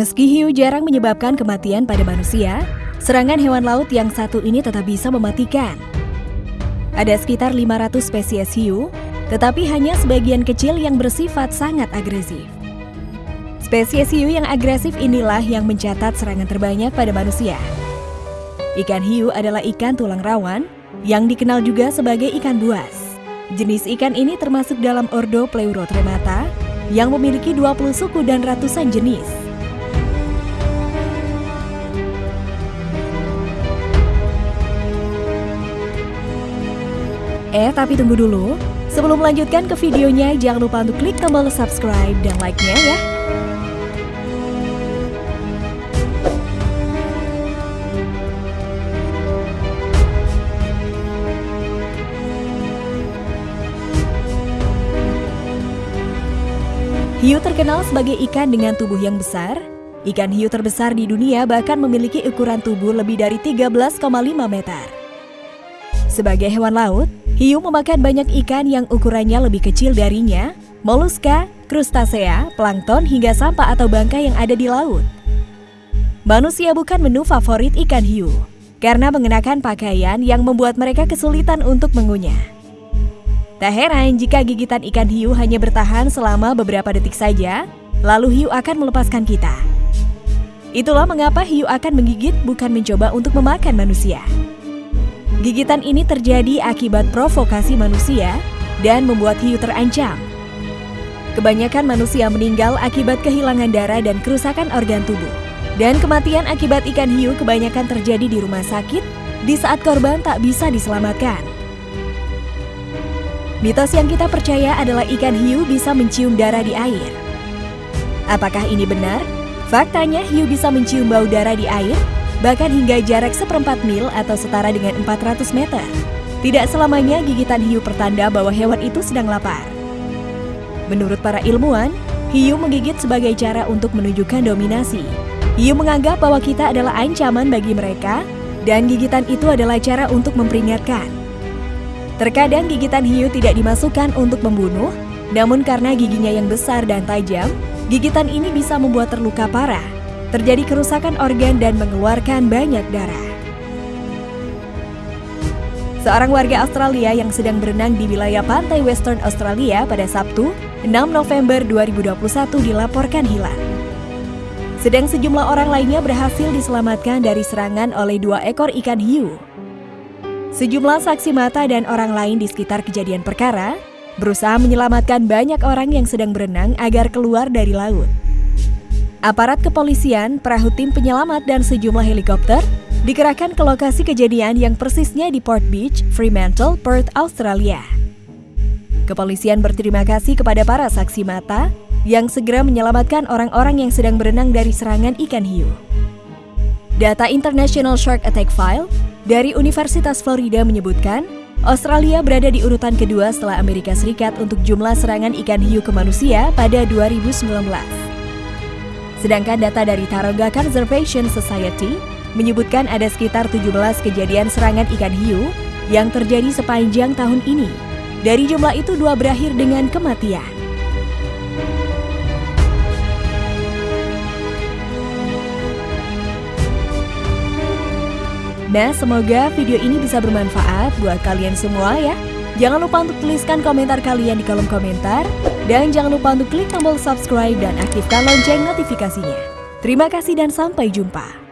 Meski hiu jarang menyebabkan kematian pada manusia, serangan hewan laut yang satu ini tetap bisa mematikan. Ada sekitar 500 spesies hiu, tetapi hanya sebagian kecil yang bersifat sangat agresif. Spesies hiu yang agresif inilah yang mencatat serangan terbanyak pada manusia. Ikan hiu adalah ikan tulang rawan yang dikenal juga sebagai ikan buas. Jenis ikan ini termasuk dalam ordo Pleurotremata yang memiliki 20 suku dan ratusan jenis. Eh, tapi tunggu dulu. Sebelum melanjutkan ke videonya, jangan lupa untuk klik tombol subscribe dan like-nya ya. Hiu terkenal sebagai ikan dengan tubuh yang besar. Ikan hiu terbesar di dunia bahkan memiliki ukuran tubuh lebih dari 13,5 meter. Sebagai hewan laut, Hiu memakan banyak ikan yang ukurannya lebih kecil darinya, moluska, krustasea, plankton hingga sampah atau bangkai yang ada di laut. Manusia bukan menu favorit ikan hiu, karena mengenakan pakaian yang membuat mereka kesulitan untuk mengunyah. Tak heran jika gigitan ikan hiu hanya bertahan selama beberapa detik saja, lalu hiu akan melepaskan kita. Itulah mengapa hiu akan menggigit bukan mencoba untuk memakan manusia. Gigitan ini terjadi akibat provokasi manusia dan membuat hiu terancam. Kebanyakan manusia meninggal akibat kehilangan darah dan kerusakan organ tubuh. Dan kematian akibat ikan hiu kebanyakan terjadi di rumah sakit di saat korban tak bisa diselamatkan. Mitos yang kita percaya adalah ikan hiu bisa mencium darah di air. Apakah ini benar? Faktanya hiu bisa mencium bau darah di air bahkan hingga jarak seperempat mil atau setara dengan 400 meter. Tidak selamanya gigitan hiu pertanda bahwa hewan itu sedang lapar. Menurut para ilmuwan, hiu menggigit sebagai cara untuk menunjukkan dominasi. Hiu menganggap bahwa kita adalah ancaman bagi mereka, dan gigitan itu adalah cara untuk memperingatkan. Terkadang gigitan hiu tidak dimasukkan untuk membunuh, namun karena giginya yang besar dan tajam, gigitan ini bisa membuat terluka parah terjadi kerusakan organ dan mengeluarkan banyak darah. Seorang warga Australia yang sedang berenang di wilayah pantai Western Australia pada Sabtu, 6 November 2021 dilaporkan hilang. Sedang sejumlah orang lainnya berhasil diselamatkan dari serangan oleh dua ekor ikan hiu. Sejumlah saksi mata dan orang lain di sekitar kejadian perkara berusaha menyelamatkan banyak orang yang sedang berenang agar keluar dari laut. Aparat kepolisian, perahu tim penyelamat, dan sejumlah helikopter dikerahkan ke lokasi kejadian yang persisnya di Port Beach, Fremantle, Perth, Australia. Kepolisian berterima kasih kepada para saksi mata yang segera menyelamatkan orang-orang yang sedang berenang dari serangan ikan hiu. Data International Shark Attack File dari Universitas Florida menyebutkan, Australia berada di urutan kedua setelah Amerika Serikat untuk jumlah serangan ikan hiu ke manusia pada 2019. Sedangkan data dari Taronga Conservation Society menyebutkan ada sekitar 17 kejadian serangan ikan hiu yang terjadi sepanjang tahun ini. Dari jumlah itu dua berakhir dengan kematian. Nah, semoga video ini bisa bermanfaat buat kalian semua ya. Jangan lupa untuk tuliskan komentar kalian di kolom komentar. Dan jangan lupa untuk klik tombol subscribe dan aktifkan lonceng notifikasinya. Terima kasih dan sampai jumpa.